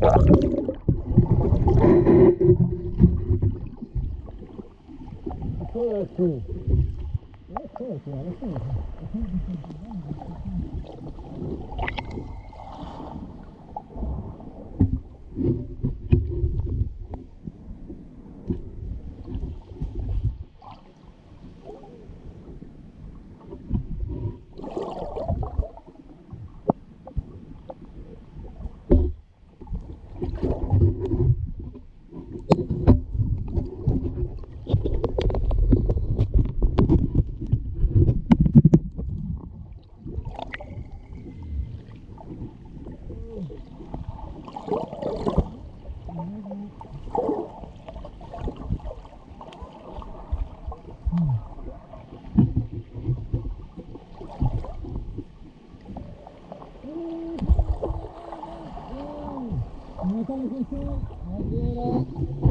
É certo, era certo. Dale, Ну, там еще один раз.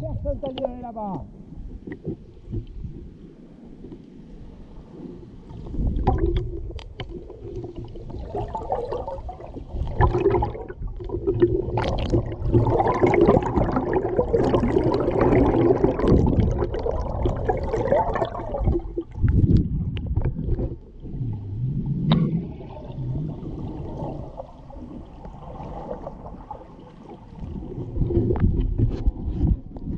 Personne t'a là-bas.